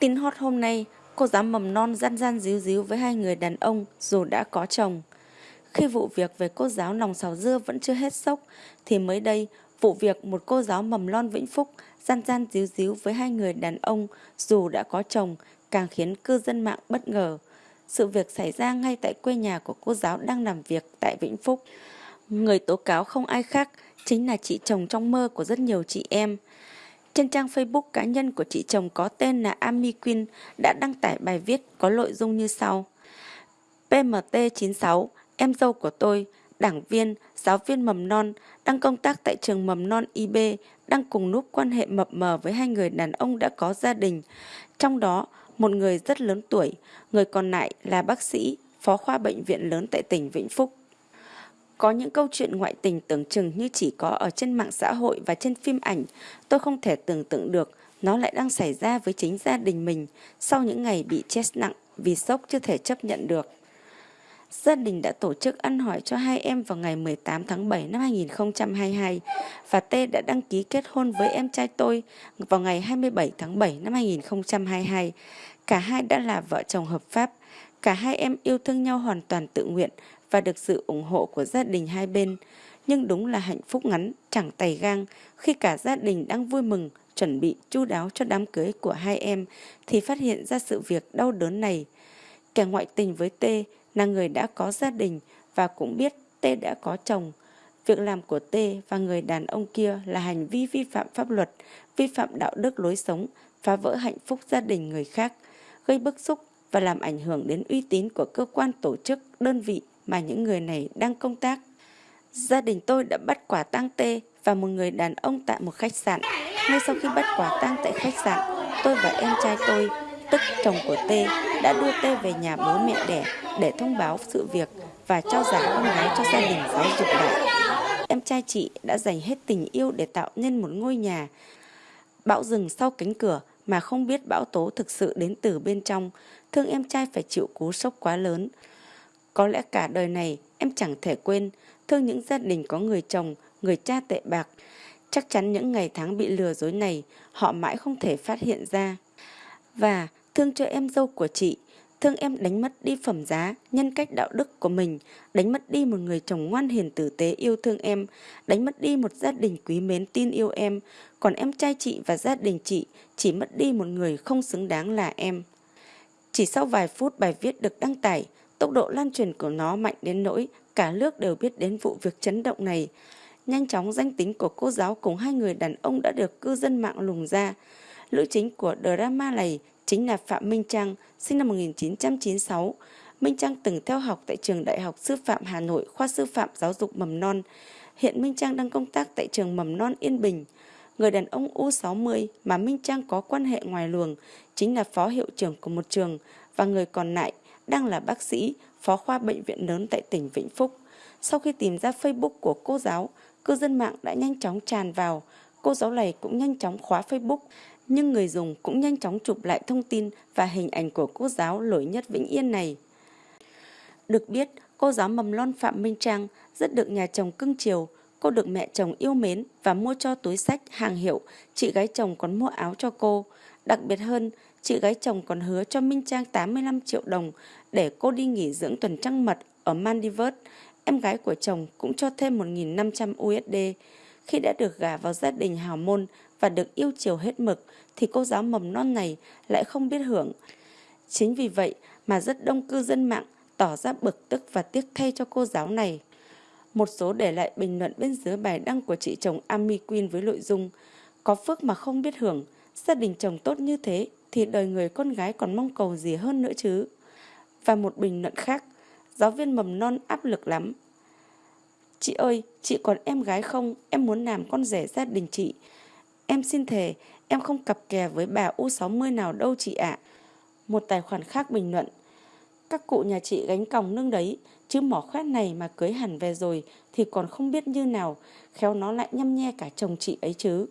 Tin hot hôm nay, cô giáo mầm non gian gian díu díu với hai người đàn ông dù đã có chồng. Khi vụ việc về cô giáo nòng xào dưa vẫn chưa hết sốc, thì mới đây, vụ việc một cô giáo mầm non Vĩnh Phúc gian gian díu díu với hai người đàn ông dù đã có chồng càng khiến cư dân mạng bất ngờ. Sự việc xảy ra ngay tại quê nhà của cô giáo đang làm việc tại Vĩnh Phúc. Người tố cáo không ai khác chính là chị chồng trong mơ của rất nhiều chị em. Trên trang Facebook cá nhân của chị chồng có tên là Ami Queen đã đăng tải bài viết có nội dung như sau. PMT96, em dâu của tôi, đảng viên, giáo viên mầm non, đang công tác tại trường mầm non IB, đang cùng núp quan hệ mập mờ với hai người đàn ông đã có gia đình. Trong đó, một người rất lớn tuổi, người còn lại là bác sĩ, phó khoa bệnh viện lớn tại tỉnh Vĩnh Phúc. Có những câu chuyện ngoại tình tưởng chừng như chỉ có ở trên mạng xã hội và trên phim ảnh, tôi không thể tưởng tượng được nó lại đang xảy ra với chính gia đình mình sau những ngày bị chết nặng vì sốc chưa thể chấp nhận được. Gia đình đã tổ chức ăn hỏi cho hai em vào ngày 18 tháng 7 năm 2022 và T đã đăng ký kết hôn với em trai tôi vào ngày 27 tháng 7 năm 2022. Cả hai đã là vợ chồng hợp pháp. Cả hai em yêu thương nhau hoàn toàn tự nguyện và được sự ủng hộ của gia đình hai bên. Nhưng đúng là hạnh phúc ngắn, chẳng tay gang khi cả gia đình đang vui mừng, chuẩn bị chu đáo cho đám cưới của hai em thì phát hiện ra sự việc đau đớn này. Kẻ ngoại tình với T là người đã có gia đình và cũng biết T đã có chồng. Việc làm của T và người đàn ông kia là hành vi vi phạm pháp luật, vi phạm đạo đức lối sống, phá vỡ hạnh phúc gia đình người khác, gây bức xúc và làm ảnh hưởng đến uy tín của cơ quan tổ chức, đơn vị mà những người này đang công tác. Gia đình tôi đã bắt quả tang tê và một người đàn ông tại một khách sạn. Ngay sau khi bắt quả tang tại khách sạn, tôi và em trai tôi, tức chồng của tê, đã đưa tê về nhà bố mẹ đẻ để thông báo sự việc và trao giải con gái cho gia đình giáo dục lại. Em trai chị đã dành hết tình yêu để tạo nên một ngôi nhà. Bão rừng sau cánh cửa mà không biết bão tố thực sự đến từ bên trong, thương em trai phải chịu cú sốc quá lớn. Có lẽ cả đời này em chẳng thể quên thương những gia đình có người chồng, người cha tệ bạc. Chắc chắn những ngày tháng bị lừa dối này họ mãi không thể phát hiện ra. Và thương cho em dâu của chị, thương em đánh mất đi phẩm giá, nhân cách đạo đức của mình, đánh mất đi một người chồng ngoan hiền tử tế yêu thương em, đánh mất đi một gia đình quý mến tin yêu em, còn em trai chị và gia đình chị chỉ mất đi một người không xứng đáng là em. Chỉ sau vài phút bài viết được đăng tải, Tốc độ lan truyền của nó mạnh đến nỗi cả nước đều biết đến vụ việc chấn động này. Nhanh chóng danh tính của cô giáo cùng hai người đàn ông đã được cư dân mạng lùng ra. Lữ chính của drama này chính là Phạm Minh Trang, sinh năm 1996. Minh Trang từng theo học tại trường Đại học Sư phạm Hà Nội, khoa sư phạm giáo dục mầm non. Hiện Minh Trang đang công tác tại trường mầm non Yên Bình. Người đàn ông U60 mà Minh Trang có quan hệ ngoài luồng chính là phó hiệu trưởng của một trường và người còn lại đang là bác sĩ, phó khoa bệnh viện lớn tại tỉnh Vĩnh Phúc. Sau khi tìm ra Facebook của cô giáo, cư dân mạng đã nhanh chóng tràn vào. Cô giáo này cũng nhanh chóng khóa Facebook, nhưng người dùng cũng nhanh chóng chụp lại thông tin và hình ảnh của cô giáo lỗi nhất Vĩnh Yên này. Được biết, cô giáo mầm non Phạm Minh Trang rất được nhà chồng cưng chiều. Cô được mẹ chồng yêu mến và mua cho túi sách hàng hiệu, chị gái chồng còn mua áo cho cô. Đặc biệt hơn, chị gái chồng còn hứa cho Minh Trang 85 triệu đồng để cô đi nghỉ dưỡng tuần trăng mật ở Maldives. Em gái của chồng cũng cho thêm 1.500 USD. Khi đã được gả vào gia đình hào môn và được yêu chiều hết mực, thì cô giáo mầm non này lại không biết hưởng. Chính vì vậy mà rất đông cư dân mạng tỏ ra bực tức và tiếc thay cho cô giáo này. Một số để lại bình luận bên dưới bài đăng của chị chồng Ami Queen với nội dung Có phước mà không biết hưởng, gia đình chồng tốt như thế thì đời người con gái còn mong cầu gì hơn nữa chứ. Và một bình luận khác, giáo viên mầm non áp lực lắm. Chị ơi, chị còn em gái không? Em muốn làm con rể gia đình chị. Em xin thề, em không cặp kè với bà U60 nào đâu chị ạ. Một tài khoản khác bình luận. Các cụ nhà chị gánh còng nương đấy, chứ mỏ khoét này mà cưới hẳn về rồi thì còn không biết như nào, khéo nó lại nhăm nhe cả chồng chị ấy chứ.